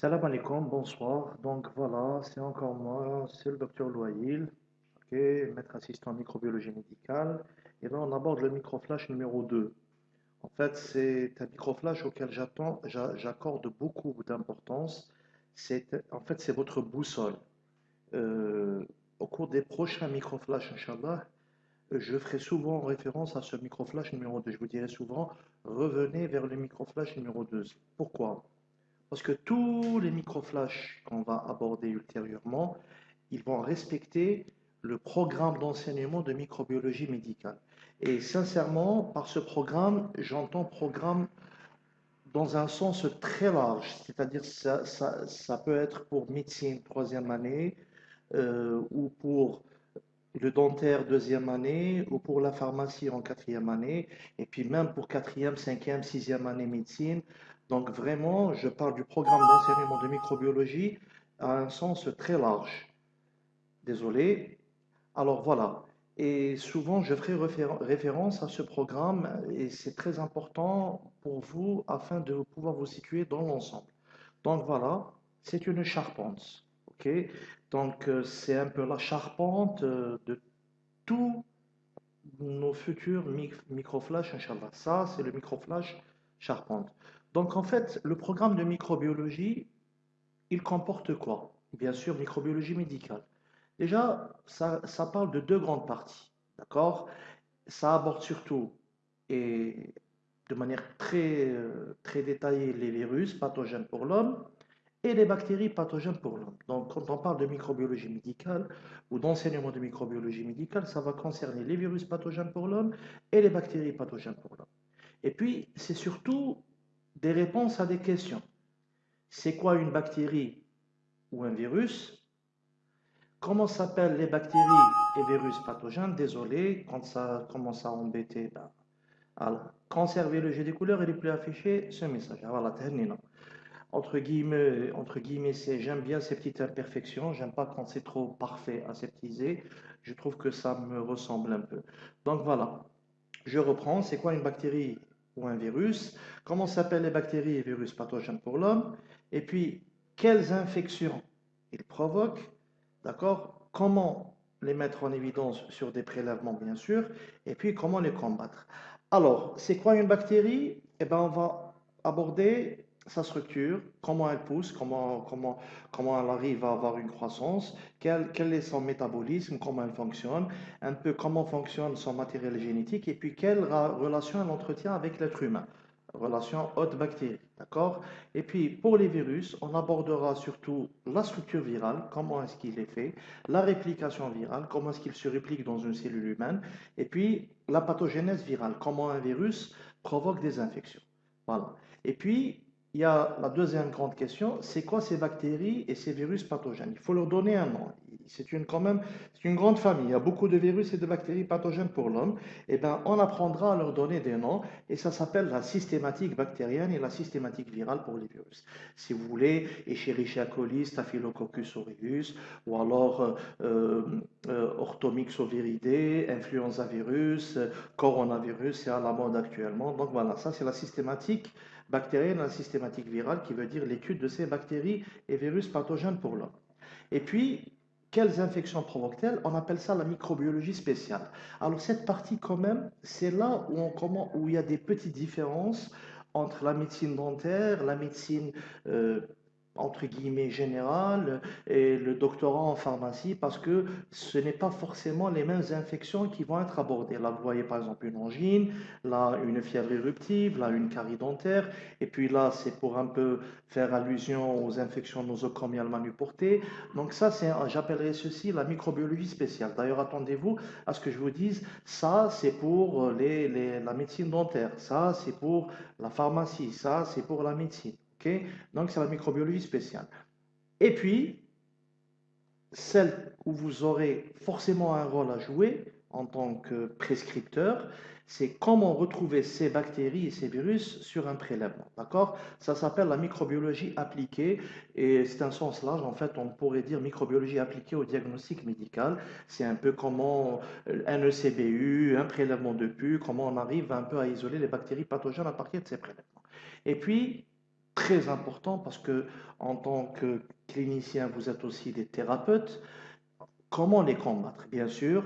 Salam alaikum, bonsoir. Donc voilà, c'est encore moi, c'est le docteur Loïl, ok, maître assistant en microbiologie médicale. Et là, on aborde le microflash numéro 2. En fait, c'est un microflash auquel j'attends, j'a- j'accorde beaucoup d'importance. C'est, en fait, c'est votre boussole. Euh, au cours des prochains microflash, Inch'Allah, je ferai souvent référence à ce microflash numéro 2. Je vous dirai souvent, revenez vers le microflash numéro 2. Pourquoi? Parce que tous les microflashs qu'on va aborder ultérieurement, ils vont respecter le programme d'enseignement de microbiologie médicale. Et sincèrement, par ce programme, j'entends programme dans un sens très large, c'est-à-dire ça, ça, ça peut être pour médecine troisième année, euh, ou pour le dentaire deuxième année, ou pour la pharmacie en quatrième année, et puis même pour quatrième, cinquième, sixième année médecine. Donc vraiment, je parle du programme d'enseignement de microbiologie à un sens très large. Désolé. Alors voilà. Et souvent, je ferai référen- référence à ce programme et c'est très important pour vous afin de pouvoir vous situer dans l'ensemble. Donc voilà, c'est une charpente. Donc euh, c'est un peu la charpente euh, de tous nos futurs mic- microflash, Inch'Allah. Ça, c'est le microflash charpente. Donc en fait, le programme de microbiologie, il comporte quoi? Bien sûr, microbiologie médicale. Déjà, ça, ça parle de deux grandes parties, d'accord? Ça aborde surtout et de manière très, euh, très détaillée les virus pathogènes pour l'homme et les bactéries pathogènes pour l'homme. Donc, quand on parle de microbiologie médicale ou d'enseignement de microbiologie médicale, ça va concerner les virus pathogènes pour l'homme et les bactéries pathogènes pour l'homme. Et puis, c'est surtout des réponses à des questions. C'est quoi une bactérie ou un virus? Comment s'appellent les bactéries et virus pathogènes? Désolé, quand ça commence à embêter, ben, voilà. Conservez le jeu des couleurs, il est plus affiché ce message. Ah, Voilà, terminé. Entre guillemets, entre guillemets, j'aime bien ces petites imperfections, j'aime pas quand c'est trop parfait, aseptisé. Je trouve que ça me ressemble un peu. Donc voilà, je reprends. C'est quoi une bactérie ou un virus? Comment s'appellent les bactéries et virus? Pathogènes pour l'homme? Et puis, quelles infections ils provoquent? D'accord? Comment les mettre en évidence sur des prélèvements, bien sûr, et puis comment les combattre? Alors, c'est quoi une bactérie? Eh ben, on va aborder sa structure, comment elle pousse, comment, comment, comment elle arrive à avoir une croissance, quel, quel est son métabolisme, comment elle fonctionne, un peu comment fonctionne son matériel génétique, et puis quelle relation elle entretient avec l'être humain. Relation hôte-bactérie, d'accord? Et puis pour les virus, on abordera surtout la structure virale, comment est-ce qu'il est fait, la réplication virale, comment est-ce qu'il se réplique dans une cellule humaine, et puis la pathogénèse virale, comment un virus provoque des infections. Voilà. Et puis, il y a la deuxième grande question, c'est quoi ces bactéries et ces virus pathogènes? Il faut leur donner un nom. C'est une, quand même, une grande famille. Il y a beaucoup de virus et de bactéries pathogènes pour l'homme. Eh bien, on apprendra à leur donner des noms et ça s'appelle la systématique bactérienne et la systématique virale pour les virus. Si vous voulez, Escherichia coli, Staphylococcus aureus, ou alors euh, euh, euh, Orthomyxoviridae, influenza virus, coronavirus, c'est à la mode actuellement. Donc voilà, ça c'est la systématique bactérienne, la systématique virale, qui veut dire l'étude de ces bactéries et virus pathogènes pour l'homme. Et puis, quelles infections provoquent-elles? On appelle ça la microbiologie spéciale. Alors cette partie quand même, c'est là où, il y a des petites différences entre la médecine dentaire, la médecine euh, entre guillemets générale et le doctorat en pharmacie parce que ce n'est pas forcément les mêmes infections qui vont être abordées. Là, vous voyez par exemple une angine, là une fièvre éruptive, là une carie dentaire, et puis là c'est pour un peu faire allusion aux infections nosocomiales manuportées. Donc ça, c'est, j'appellerais ceci la microbiologie spéciale. D'ailleurs, attendez-vous à ce que je vous dise, ça c'est pour les, les- la médecine dentaire, ça c'est pour la pharmacie, ça c'est pour la médecine. Donc c'est la microbiologie spéciale. Et puis, celle où vous aurez forcément un rôle à jouer en tant que prescripteur, c'est comment retrouver ces bactéries et ces virus sur un prélèvement. D'accord? Ça s'appelle la microbiologie appliquée et c'est un sens large. En fait, on pourrait dire microbiologie appliquée au diagnostic médical. C'est un peu comment euh, un ECBU, un prélèvement de pu, comment on arrive un peu à isoler les bactéries pathogènes à partir de ces prélèvements. Et puis, très important parce que en tant que clinicien, vous êtes aussi des thérapeutes. Comment les combattre? Bien sûr,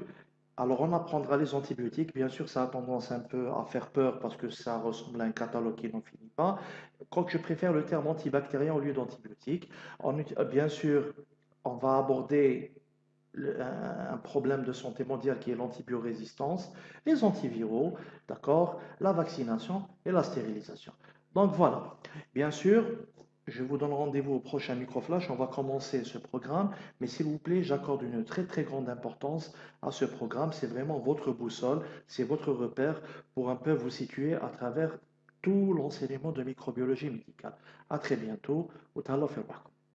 alors on apprendra les antibiotiques. Bien sûr, ça a tendance un peu à faire peur parce que ça ressemble à un catalogue qui n'en finit pas. Quoique je préfère le terme antibactérien au lieu d'antibiotique. Bien sûr, on va aborder un problème de santé mondiale qui est l'antibiorésistance, les antiviraux, d'accord, la vaccination et la stérilisation. Donc voilà, bien sûr, je vous donne rendez-vous au prochain microflash. On va commencer ce programme, mais s'il vous plaît, j'accorde une très très grande importance à ce programme. C'est vraiment votre boussole, c'est votre repère pour un peu vous situer à travers tout l'enseignement de microbiologie médicale. À très bientôt.